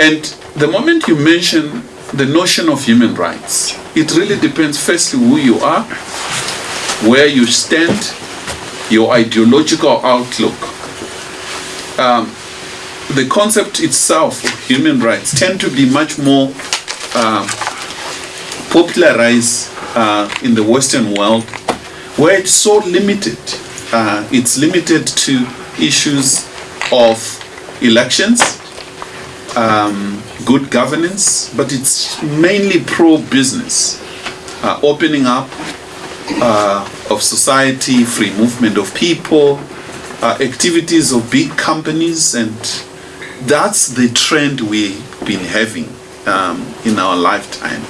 And the moment you mention the notion of human rights, it really depends firstly who you are, where you stand, your ideological outlook. Um, the concept itself of human rights tend to be much more uh, popularized uh, in the Western world, where it's so limited. Uh, it's limited to issues of elections, um, good governance, but it's mainly pro-business, uh, opening up uh, of society, free movement of people, uh, activities of big companies, and that's the trend we've been having um, in our lifetime.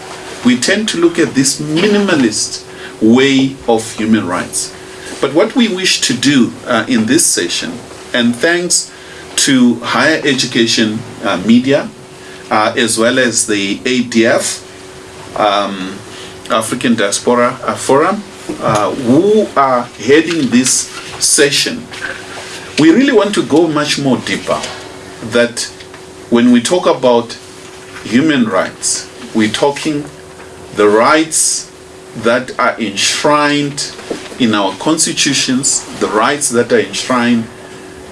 We tend to look at this minimalist way of human rights. But what we wish to do uh, in this session, and thanks to higher education uh, media, uh, as well as the ADF, um, African Diaspora uh, Forum, uh, who are heading this session, we really want to go much more deeper. That when we talk about human rights, we're talking the rights that are enshrined in our constitutions, the rights that are enshrined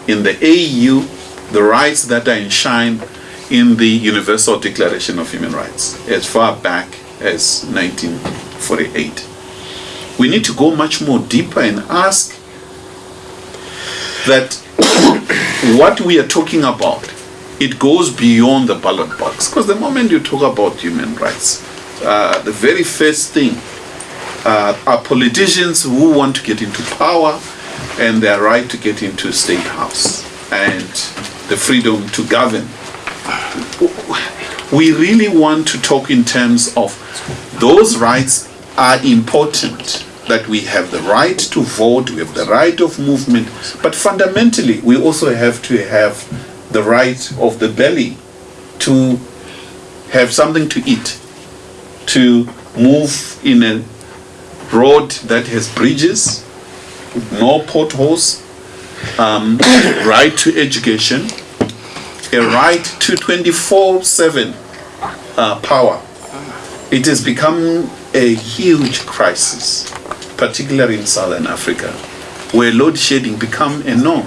in the AU, the rights that are enshrined in the Universal Declaration of Human Rights as far back as 1948. We need to go much more deeper and ask that what we are talking about, it goes beyond the ballot box. Because the moment you talk about human rights, uh, the very first thing uh, are politicians who want to get into power and their right to get into state house and the freedom to govern. We really want to talk in terms of those rights are important that we have the right to vote, we have the right of movement, but fundamentally we also have to have the right of the belly to have something to eat, to move in a road that has bridges, no potholes, um, right to education, a right to 24-7 uh, power. It has become a huge crisis, particularly in Southern Africa, where load shedding become a norm.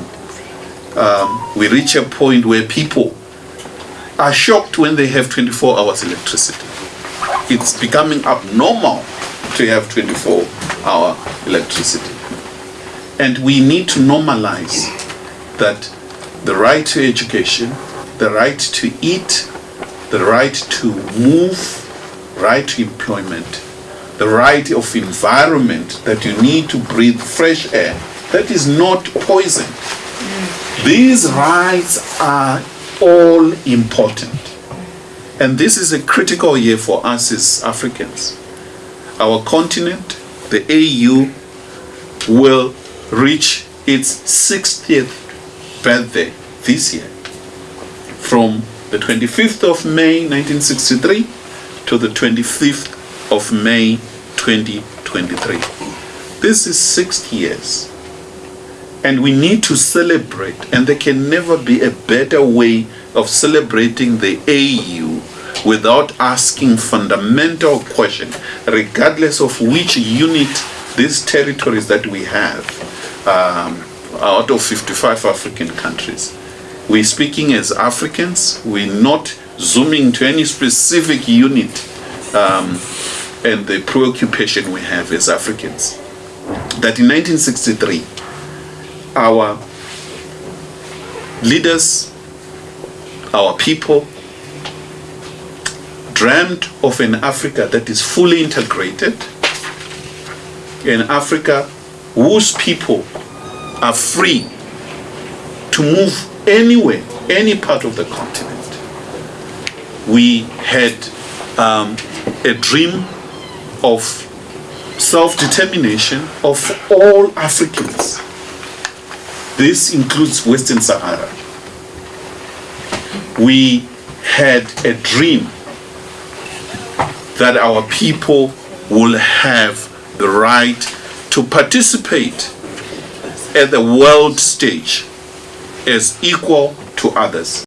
Um, we reach a point where people are shocked when they have 24 hours electricity. It's becoming abnormal to have 24 hour electricity. And we need to normalize that the right to education, the right to eat, the right to move, right to employment, the right of environment that you need to breathe fresh air that is not poison. These rights are all important. And this is a critical year for us as Africans. Our continent, the AU, will reach its 60th birthday this year. From the 25th of May 1963 to the 25th of May 2023. This is 60 years. And we need to celebrate, and there can never be a better way of celebrating the AU without asking fundamental question, regardless of which unit these territories that we have um, out of 55 African countries. We're speaking as Africans, we're not zooming to any specific unit um, and the preoccupation we have as Africans. That in 1963, our leaders, our people, dreamt of an Africa that is fully integrated, an Africa whose people are free to move anywhere, any part of the continent. We had um, a dream of self-determination of all Africans. This includes Western Sahara. We had a dream that our people will have the right to participate at the world stage as equal to others.